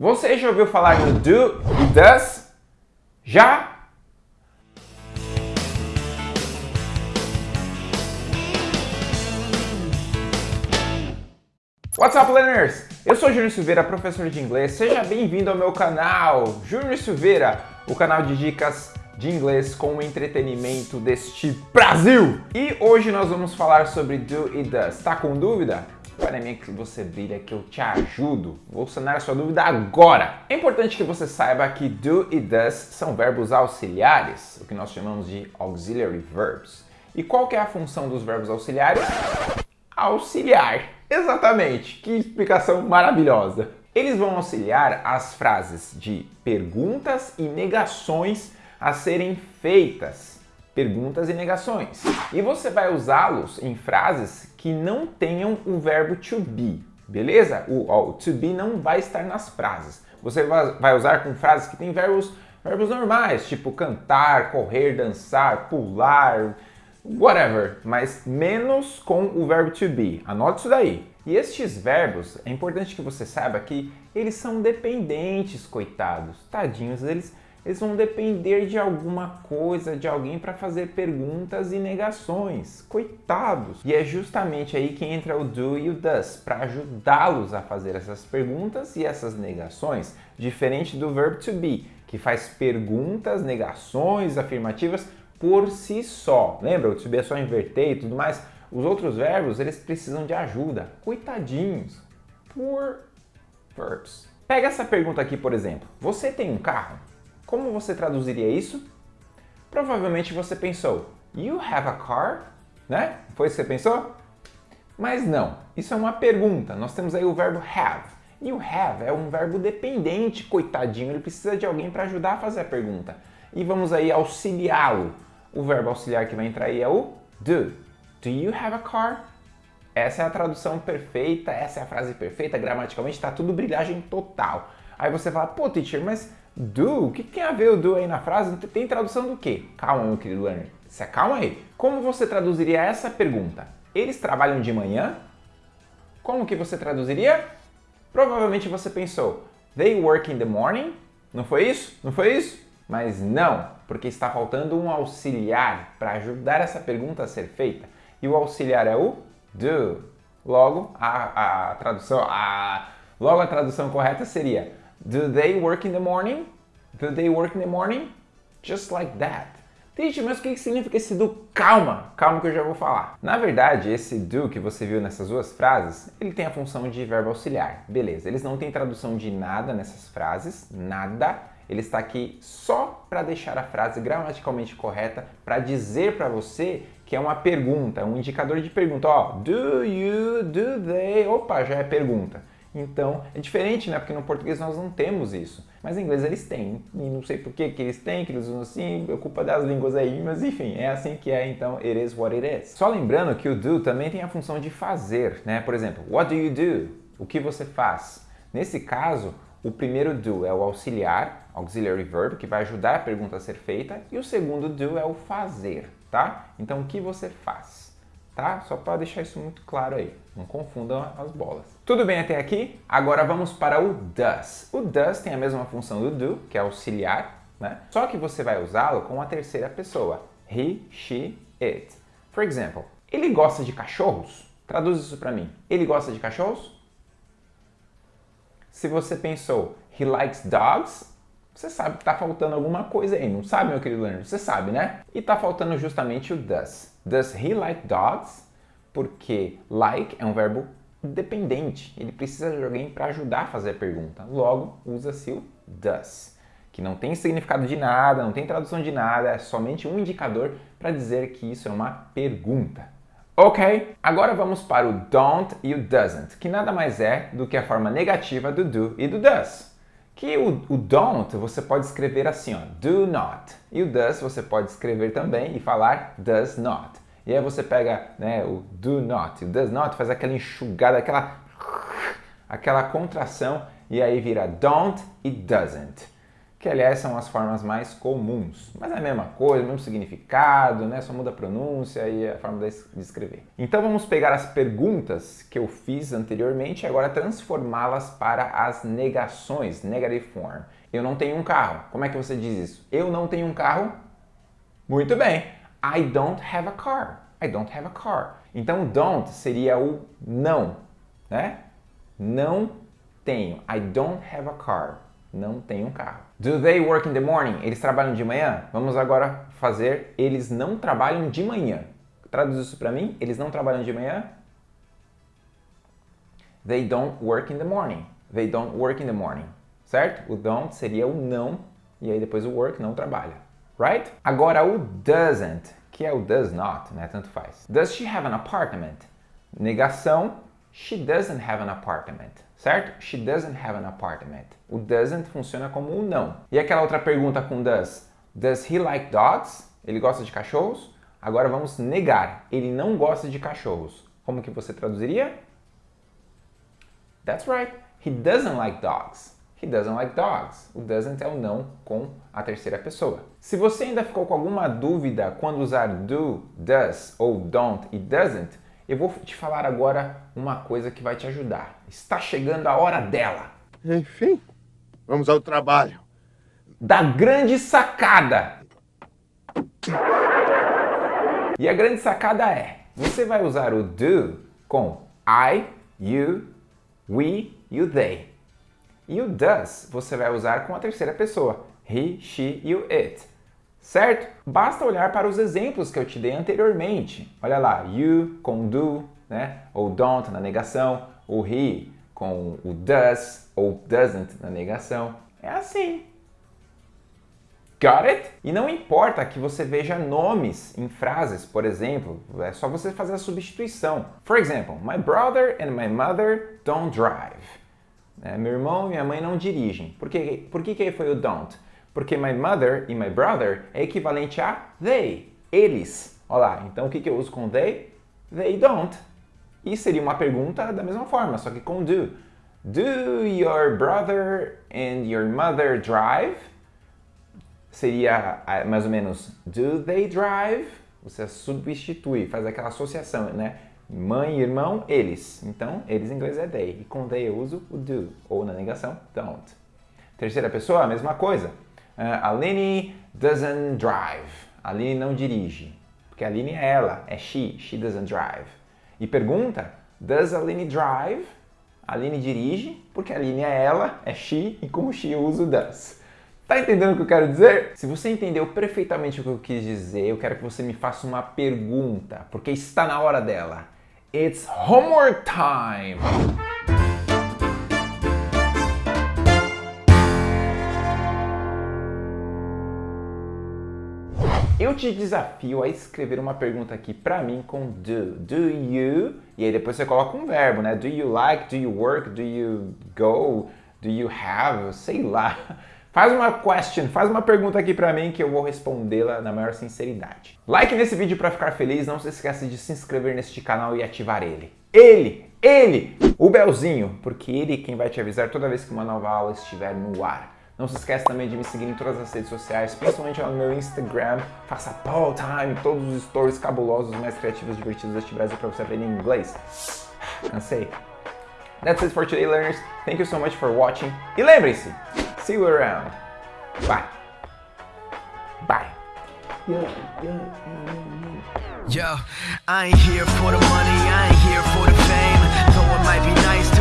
Você já ouviu falar no do e does? Já? What's up, learners? Eu sou Júnior Silveira, professor de inglês. Seja bem-vindo ao meu canal, Júnior Silveira, o canal de dicas de inglês com entretenimento deste Brasil. E hoje nós vamos falar sobre do e does. Tá com dúvida? Para mim que você brilha que eu te ajudo. Vou sanar a sua dúvida agora. É importante que você saiba que do e does são verbos auxiliares, o que nós chamamos de auxiliary verbs. E qual que é a função dos verbos auxiliares? Auxiliar. Exatamente. Que explicação maravilhosa. Eles vão auxiliar as frases de perguntas e negações a serem feitas perguntas e negações. E você vai usá-los em frases que não tenham o verbo to be, beleza? O, o, to be não vai estar nas frases. Você vai usar com frases que têm verbos, verbos normais, tipo cantar, correr, dançar, pular, whatever, mas menos com o verbo to be. Anote isso daí. E estes verbos, é importante que você saiba que eles são dependentes, coitados. Tadinhos, eles eles vão depender de alguma coisa, de alguém para fazer perguntas e negações. Coitados! E é justamente aí que entra o do e o does, para ajudá-los a fazer essas perguntas e essas negações, diferente do verbo to be, que faz perguntas, negações, afirmativas por si só. Lembra? O to be é só inverter e tudo mais. Os outros verbos, eles precisam de ajuda. Coitadinhos. Poor verbs. Pega essa pergunta aqui, por exemplo. Você tem um carro? Como você traduziria isso? Provavelmente você pensou, you have a car? Né? Foi isso que você pensou? Mas não, isso é uma pergunta. Nós temos aí o verbo have. E o have é um verbo dependente, coitadinho, ele precisa de alguém para ajudar a fazer a pergunta. E vamos aí auxiliá-lo. O verbo auxiliar que vai entrar aí é o do. Do you have a car? Essa é a tradução perfeita, essa é a frase perfeita, gramaticalmente está tudo brilhagem total. Aí você fala, pô, teacher, mas do? O que tem a ver o do aí na frase? Tem tradução do quê? Calma, meu querido learner. Se acalma aí. Como você traduziria essa pergunta? Eles trabalham de manhã? Como que você traduziria? Provavelmente você pensou, they work in the morning? Não foi isso? Não foi isso? Mas não, porque está faltando um auxiliar para ajudar essa pergunta a ser feita. E o auxiliar é o do. Logo, a, a tradução, a, logo a tradução correta seria Do they work in the morning? Do they work in the morning? Just like that. Teacher, mas o que significa esse do? Calma, calma que eu já vou falar. Na verdade, esse do que você viu nessas duas frases, ele tem a função de verbo auxiliar. Beleza, eles não têm tradução de nada nessas frases, nada. Ele está aqui só para deixar a frase gramaticalmente correta, para dizer para você que é uma pergunta, um indicador de pergunta. Ó, do you, do they, opa, já é pergunta. Então, é diferente, né? Porque no português nós não temos isso. Mas em inglês eles têm. E não sei por que, que eles têm, que eles usam assim, é culpa das línguas aí, mas enfim, é assim que é, então it is what it is. Só lembrando que o do também tem a função de fazer, né? Por exemplo, what do you do? O que você faz? Nesse caso, o primeiro do é o auxiliar, auxiliary verb, que vai ajudar a pergunta a ser feita, e o segundo do é o fazer, tá? Então, o que você faz? Tá? Só para deixar isso muito claro aí, não confundam as bolas. Tudo bem até aqui? Agora vamos para o does. O does tem a mesma função do do, que é auxiliar, né? Só que você vai usá-lo com a terceira pessoa, he, she, it. For example, ele gosta de cachorros? Traduz isso para mim. Ele gosta de cachorros? Se você pensou, he likes dogs, você sabe que está faltando alguma coisa aí, não sabe, meu querido learner? Você sabe, né? E está faltando justamente o does. Does he like dogs? Porque like é um verbo dependente. Ele precisa de alguém para ajudar a fazer a pergunta. Logo, usa-se o does, que não tem significado de nada, não tem tradução de nada, é somente um indicador para dizer que isso é uma pergunta. Ok, agora vamos para o don't e o doesn't, que nada mais é do que a forma negativa do do e do does. Que o, o, don't você pode escrever assim, ó, do not. E o does você pode escrever também e falar does not. E aí você pega né, o do not, o does not faz aquela enxugada, aquela, aquela contração e aí vira don't e doesn't. Que aliás são as formas mais comuns, mas é a mesma coisa, mesmo significado, né? Só muda a pronúncia e a forma de escrever. Então vamos pegar as perguntas que eu fiz anteriormente e agora transformá-las para as negações, negative form. Eu não tenho um carro. Como é que você diz isso? Eu não tenho um carro? Muito bem. I don't have a car. I don't have a car. Então don't seria o não, né? Não tenho. I don't have a car. Não tenho um carro. Do they work in the morning? Eles trabalham de manhã? Vamos agora fazer eles não trabalham de manhã. Traduz isso para mim. Eles não trabalham de manhã? They don't work in the morning. They don't work in the morning. Certo? O don't seria o não e aí depois o work não trabalha. Right? Agora o doesn't, que é o does not, né? Tanto faz. Does she have an apartment? Negação, she doesn't have an apartment certo? She doesn't have an apartment. O doesn't funciona como um não. E aquela outra pergunta com does? Does he like dogs? Ele gosta de cachorros? Agora vamos negar. Ele não gosta de cachorros. Como que você traduziria? That's right. He doesn't like dogs. He doesn't like dogs. O doesn't é o não com a terceira pessoa. Se você ainda ficou com alguma dúvida quando usar do, does ou don't e doesn't, eu vou te falar agora uma coisa que vai te ajudar. Está chegando a hora dela. Enfim, vamos ao trabalho. Da grande sacada. E a grande sacada é, você vai usar o do com I, you, we e o they. E o does você vai usar com a terceira pessoa, he, she e o it certo? Basta olhar para os exemplos que eu te dei anteriormente. Olha lá, you com do, né? ou don't na negação, o he com o does ou doesn't na negação. É assim. Got it? E não importa que você veja nomes em frases, por exemplo, é só você fazer a substituição. For example, my brother and my mother don't drive. É, meu irmão e minha mãe não dirigem. Por que, por que, que foi o don't? Porque my mother e my brother é equivalente a they, eles. Olha lá, então o que, que eu uso com they? They don't. E seria uma pergunta da mesma forma, só que com do. Do your brother and your mother drive? Seria ah, mais ou menos do they drive? Você substitui, faz aquela associação, né? Mãe e irmão, eles. Então, eles em inglês é they. E com they eu uso o do, ou na negação, don't. Terceira pessoa, a mesma coisa. Uh, Aline doesn't drive. Aline não dirige. Porque Aline é ela, é she. She doesn't drive. E pergunta, does Aline drive? Aline dirige, porque Aline é ela, é she, e como she eu uso does. Tá entendendo o que eu quero dizer? Se você entendeu perfeitamente o que eu quis dizer, eu quero que você me faça uma pergunta, porque está na hora dela. It's homework time! Eu te desafio a escrever uma pergunta aqui para mim com do. Do you? E aí depois você coloca um verbo, né? Do you like? Do you work? Do you go? Do you have? Sei lá. Faz uma question, faz uma pergunta aqui para mim que eu vou respondê-la na maior sinceridade. Like nesse vídeo para ficar feliz, não se esqueça de se inscrever neste canal e ativar ele. Ele, ele, o belzinho, porque ele é quem vai te avisar toda vez que uma nova aula estiver no ar. Não se esquece também de me seguir em todas as redes sociais, principalmente no meu Instagram. Faça Paul Time, todos os stories cabulosos, mais criativos, divertidos deste Brasil para você aprender inglês. Cansei. That's it for today, learners. Thank you so much for watching. E lembre-se, see you around. Bye. Bye. Yo, I ain't here for the money, I ain't here for the fame. Though it might be nice to